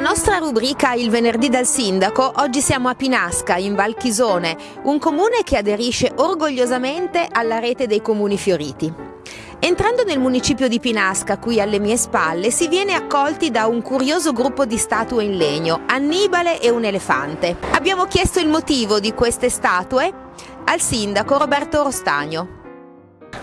nostra rubrica Il venerdì dal sindaco, oggi siamo a Pinasca, in Val Chisone, un comune che aderisce orgogliosamente alla rete dei comuni fioriti. Entrando nel municipio di Pinasca, qui alle mie spalle, si viene accolti da un curioso gruppo di statue in legno, Annibale e un elefante. Abbiamo chiesto il motivo di queste statue al sindaco Roberto Rostagno.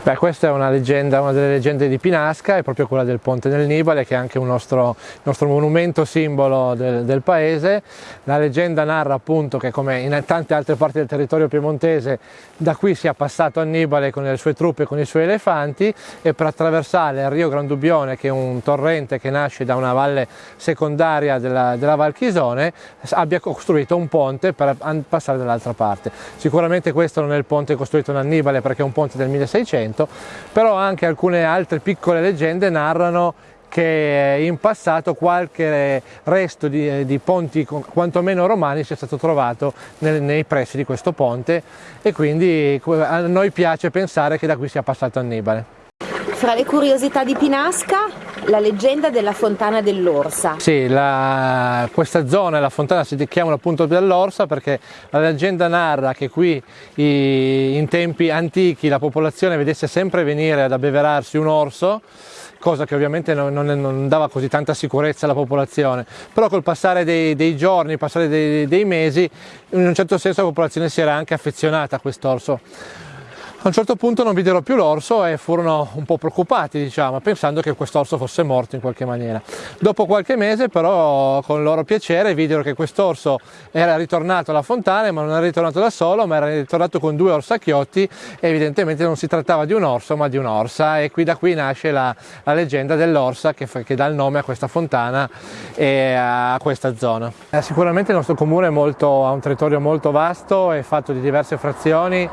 Beh, questa è una leggenda, una delle leggende di Pinasca, è proprio quella del Ponte del Nibale, che è anche un nostro, nostro monumento simbolo del, del, paese. La leggenda narra appunto che, come in tante altre parti del territorio piemontese, da qui sia passato Annibale con le sue truppe e con i suoi elefanti e per attraversare il Rio Grandubbione, che è un torrente che nasce da una valle secondaria della, della Val Chisone, abbia costruito un ponte per passare dall'altra parte. Sicuramente questo non è il ponte costruito da Annibale perché è un ponte del 1600, Novecento, però anche alcune altre piccole leggende narrano che in passato qualche resto di, di ponti quantomeno romani sia stato trovato nel, nei pressi di questo ponte e quindi a noi piace pensare che da qui sia passato Annibale. Fra le curiosità di Pinasca, la leggenda della fontana dell'Orsa. Sì, la, questa zona, la fontana si chiama appunto dell'Orsa perché la leggenda narra che qui i, in tempi antichi la popolazione vedesse sempre venire ad abbeverarsi un orso cosa che ovviamente non, non, non, dava così tanta sicurezza alla popolazione, però col passare dei, dei giorni, passare dei, dei mesi, in un certo senso la popolazione si era anche affezionata a quest'orso. A un certo punto non videro più l'orso e furono un po' preoccupati, diciamo, pensando che quest'orso fosse morto in qualche maniera. Dopo qualche mese però con loro piacere videro che quest'orso era ritornato alla fontana, ma non era ritornato da solo, ma era ritornato con due orsacchiotti e evidentemente non si trattava di un orso ma di un'orsa e qui da qui nasce la, la leggenda dell'orsa che, che, dà il nome a questa fontana e a questa zona. Eh, sicuramente il nostro comune molto, ha un territorio molto vasto, è fatto di diverse frazioni,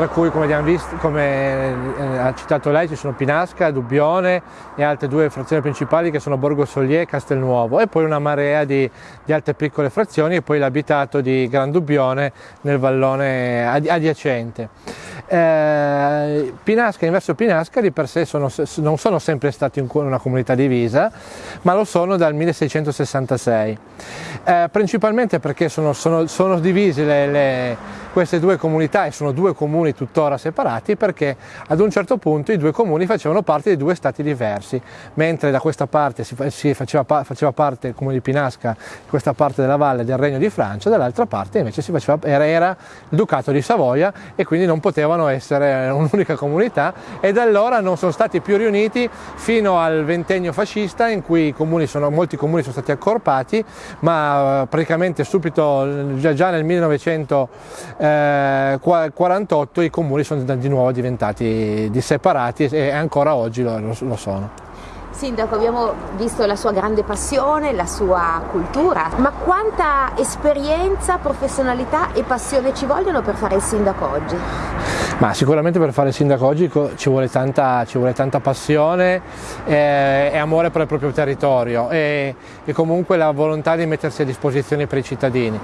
tra cui come abbiamo visto, come eh, ha citato lei, ci sono Pinasca, Dubbione e altre due frazioni principali che sono Borgo Solier e Castelnuovo e poi una marea di, di altre piccole frazioni e poi l'abitato di Gran Dubbione nel vallone adiacente. Eh, Pinasca, Inverso Pinasca di per sé sono, non sono sempre stati una comunità divisa, ma lo sono dal 1666, eh, principalmente perché sono, sono, sono divisi le, le queste due comunità e sono due comuni tuttora separati perché ad un certo punto i due comuni facevano parte di due stati diversi, mentre da questa parte si, si faceva, faceva, parte il comune di Pinasca, questa parte della valle del Regno di Francia, dall'altra parte invece faceva, era, era, il Ducato di Savoia e quindi non potevano essere un'unica comunità e da allora non sono stati più riuniti fino al ventennio fascista in cui comuni sono, molti comuni sono stati accorpati ma praticamente subito già, già nel 1900 eh, 48 i comuni sono di nuovo diventati separati e ancora oggi lo, lo sono. Sindaco, abbiamo visto la sua grande passione, la sua cultura, ma quanta esperienza, professionalità e passione ci vogliono per fare il sindaco oggi? Ma sicuramente per fare il sindaco oggi ci vuole tanta, ci vuole tanta passione eh, e amore per il proprio territorio e, e, comunque la volontà di mettersi a disposizione per i cittadini.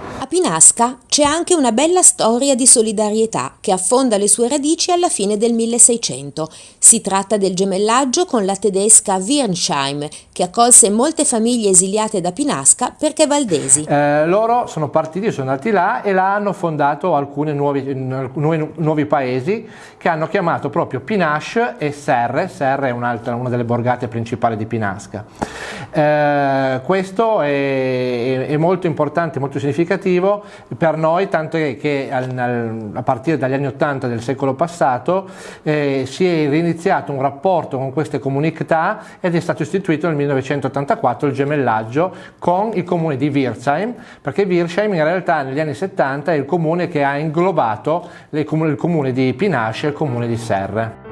A Pinasca c'è anche una bella storia di solidarietà che affonda le sue radici alla fine del 1600. Si tratta del gemellaggio con la tedesca Wirnsheim che accolse molte famiglie esiliate da Pinasca perché valdesi. Eh, loro sono partiti, sono andati là e là hanno fondato alcuni nuovi, nuovi, nuovi paesi che hanno chiamato proprio Pinache e Serre, Serre è una delle borgate principali di Pinasca. Eh, questo è, è, molto importante, molto significativo per noi, tanto che, a partire dagli anni 80 del secolo passato eh, si è riniziato un rapporto con queste comunità ed è stato istituito nel 1984 il gemellaggio con il comune di Wirsheim, perché Wirsheim in realtà negli anni 70 è il comune che ha inglobato il comune di Pinache e il comune di Serre.